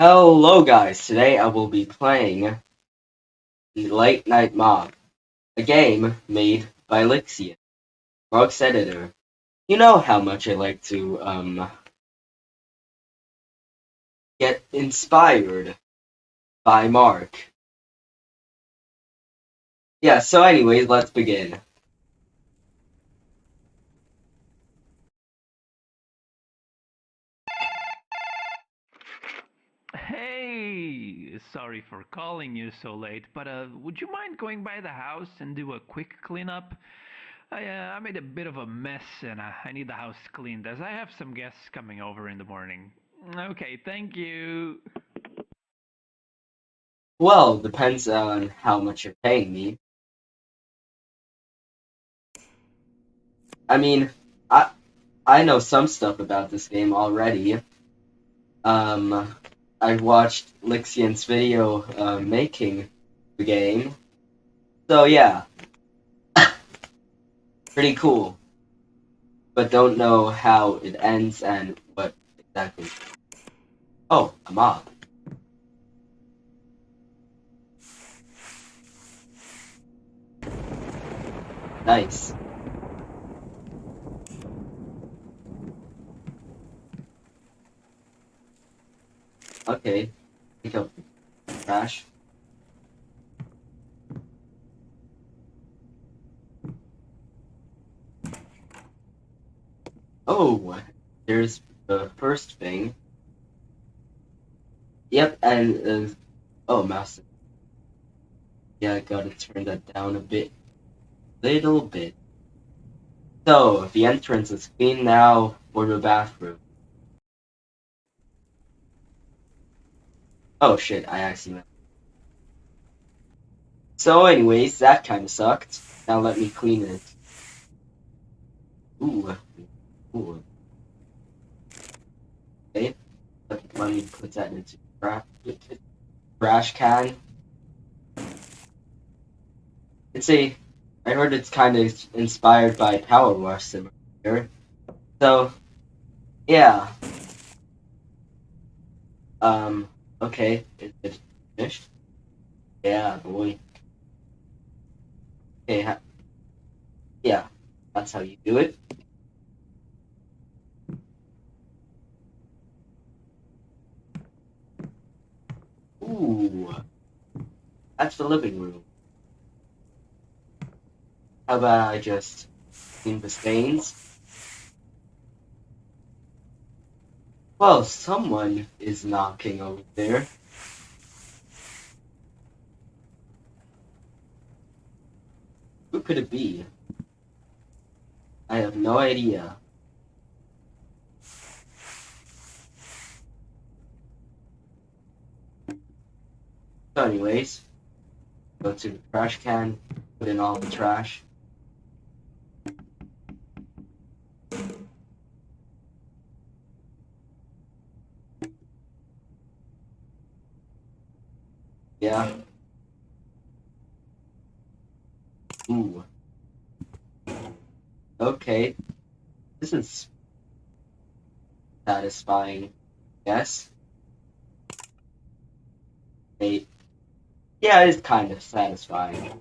Hello guys, today I will be playing the Late Night Mop, a game made by Lixian, Rogue's editor. You know how much I like to, um, get inspired by Mark. Yeah, so anyways, let's begin. Sorry for calling you so late, but uh, would you mind going by the house and do a quick cleanup? I, uh, I made a bit of a mess and uh, I need the house cleaned as I have some guests coming over in the morning. Okay, thank you. Well, depends on how much you're paying me. I mean, I I know some stuff about this game already. Um, I watched Lixian's video uh, making the game. So yeah. Pretty cool. But don't know how it ends and what exactly. Oh, a mob. Nice. Okay. Pick up trash. Oh, there's the first thing. Yep, and uh, oh, mouse. Yeah, I gotta turn that down a bit, little bit. So the entrance is clean now for the bathroom. Oh shit, I actually. So, anyways, that kind of sucked. Now let me clean it. Ooh. Ooh. Okay. Let me put that into trash, trash can. It's a. I heard it's kind of inspired by Power Wash Simulator. So, yeah. Um. Okay, is it finished? Yeah, boy. Okay, yeah, that's how you do it. Ooh, that's the living room. How about I just clean the stains? Well, someone is knocking over there. Who could it be? I have no idea. So anyways, go to the trash can, put in all the trash. Yeah. Ooh. Okay. This is satisfying. Yes. Yeah, it is kind of satisfying.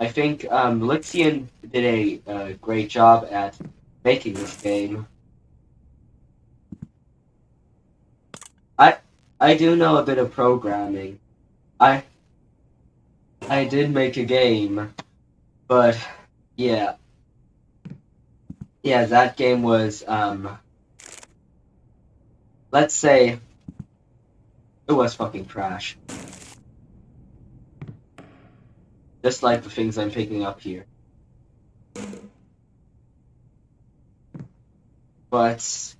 I think um, Lixian did a great job at making this game. I I do know a bit of programming. I I did make a game, but yeah. Yeah, that game was um let's say it was fucking trash. Just like the things I'm picking up here. But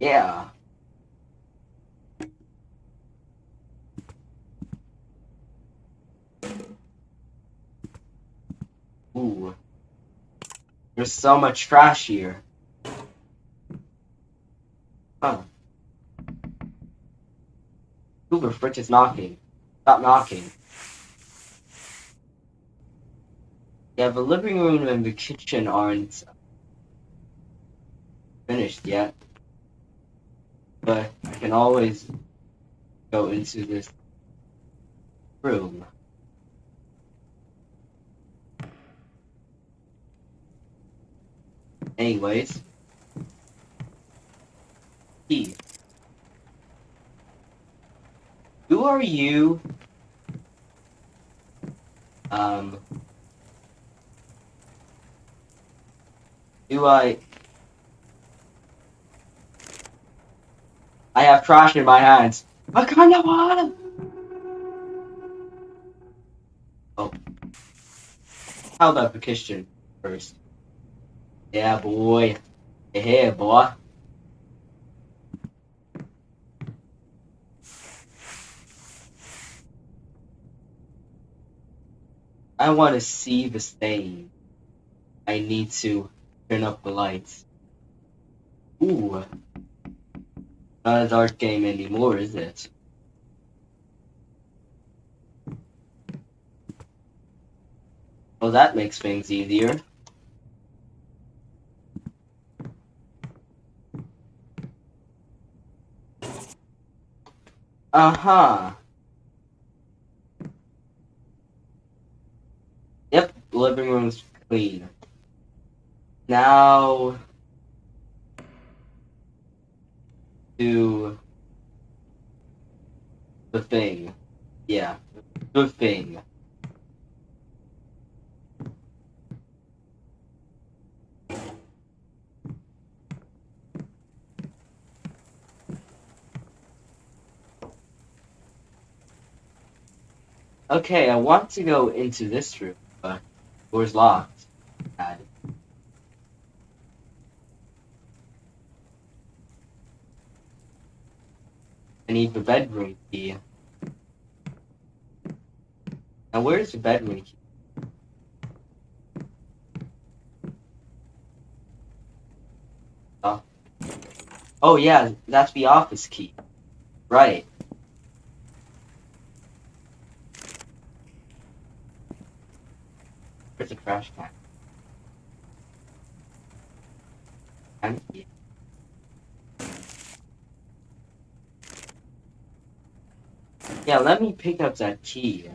yeah. Ooh. There's so much trash here. Huh. Uber Fritz is knocking. Stop knocking. Yeah, the living room and the kitchen aren't finished yet. but I can always go into this room. Anyways, key. Who are you? Um, do I? I have trash in my hands. What kind of water? Oh. How about the kitchen first? Yeah, boy. Yeah, boy. I want to see the stain. I need to turn up the lights. Ooh. Not a dark game anymore, is it? Well, that makes things easier. Uh-huh. Yep, living room's clean. Now to the thing. Yeah, the thing. Okay, I want to go into this room, but door's locked. I need the bedroom key. Now where's the bedroom key? Oh. Oh yeah, that's the office key. Right. Trash can? Empty. Yeah, let me pick up that key.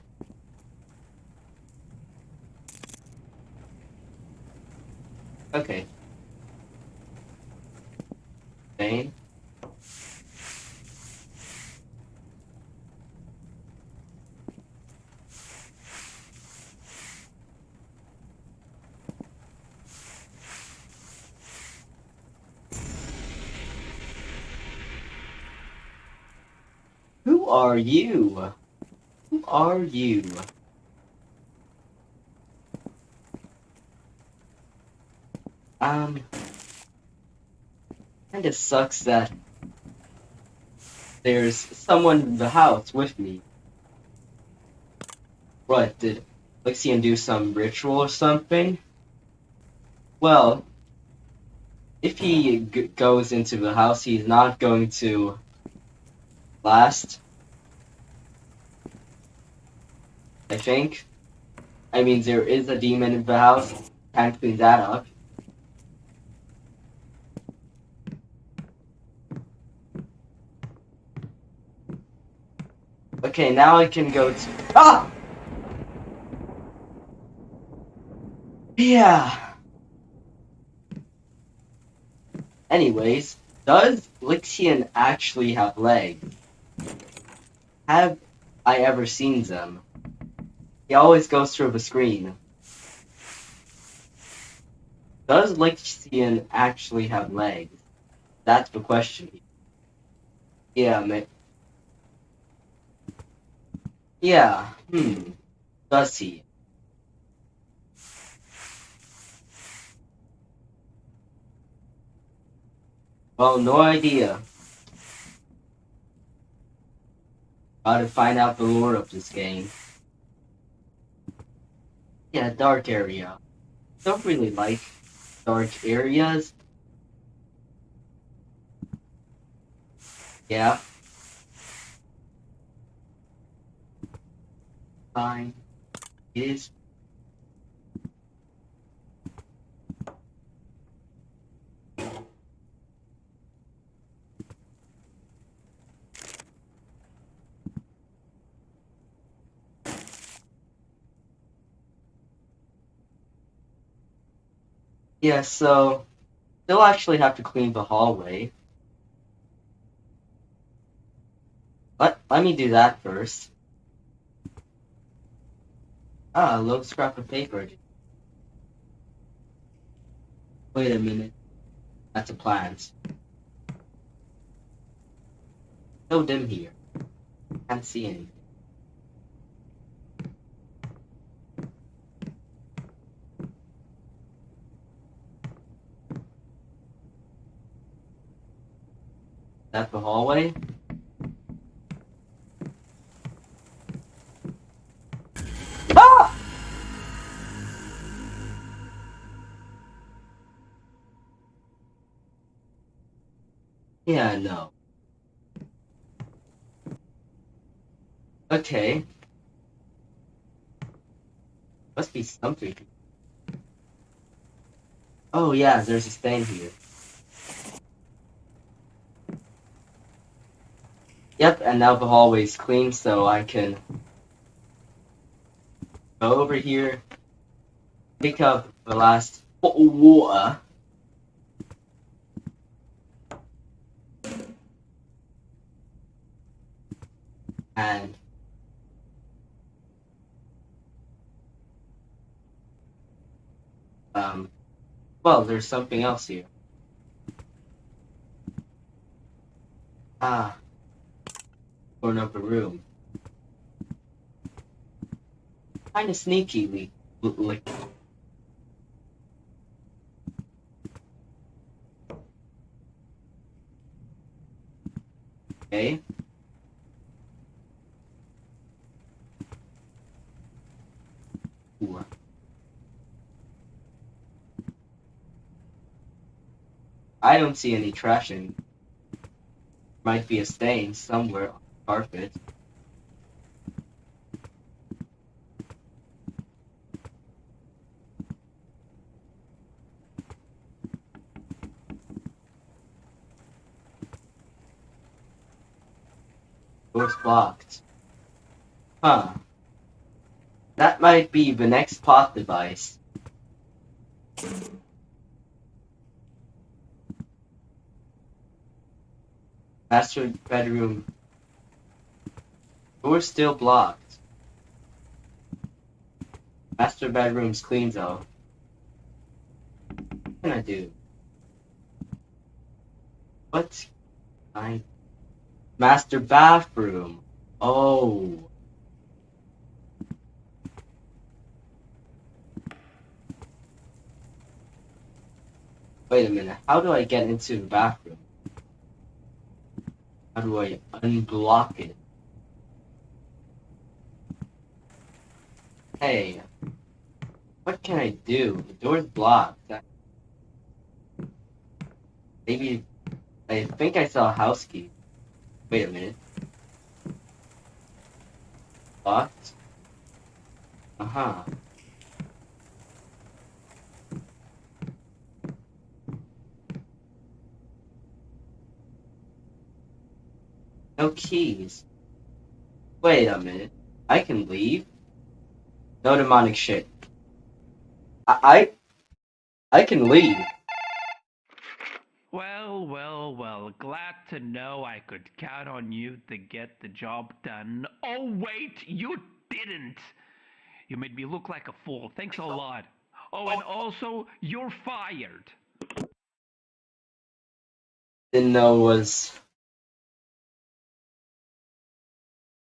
Okay. Who are you? Who are you? Um, kinda sucks that there's someone in the house with me. What, did Lixian do some ritual or something? Well, if he goes into the house, he's not going to last. I think. I mean, there is a demon in the house. Can't clean that up. Okay, now I can go to. Ah! Yeah. Anyways, does Lixian actually have legs? Have I ever seen them? He always goes through the screen. Does Lixian actually have legs? That's the question. Yeah, ma- Yeah, hmm. Does he? Well, no idea. How to find out the lore of this game. Yeah, dark area. Don't really like dark areas. Yeah. Fine. It is. Yeah, so they'll actually have to clean the hallway. Let let me do that first. Ah, a little scrap of paper. Wait a minute. That's a plant. No dim here. Can't see anything. That the hallway? Ah! Yeah, no. Okay. Must be something. Oh yeah, there's a stain here. Yep, and now the hallway's clean, so I can go over here, pick up the last bottle of water. And um, well, there's something else here. Ah, corner the room. Kind of sneaky, like. Okay. Ooh. I don't see any trash trashing. Might be a stain somewhere carpet. Door's blocked. Huh. That might be the next pot device. Master bedroom. Door still blocked. Master bedroom's clean though. What can I do? What? I. Master bathroom. Oh. Wait a minute. How do I get into the bathroom? How do I unblock it? Hey. What can I do? The door's blocked. Maybe. I think I saw a house key. Wait a minute. Locked? Uh huh. No keys. Wait a minute. I can leave? No demonic shit. I I, I can leave. Well, well, well. Glad to know I could count on you to get the job done. Oh, wait, you didn't. You made me look like a fool. Thanks a lot. Oh, and also, you're fired. Didn't know was.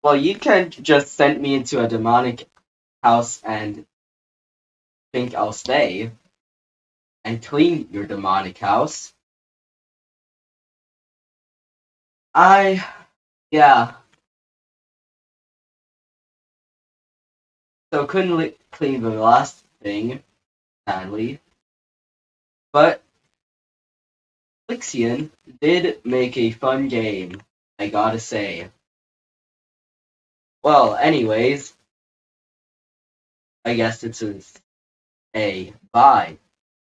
Well, you can't just send me into a demonic house and think I'll stay and clean your demonic house. I, yeah. So couldn't clean the last thing, sadly. But Lixian did make a fun game, I gotta say. Well, anyways, I guess it's a, a bye.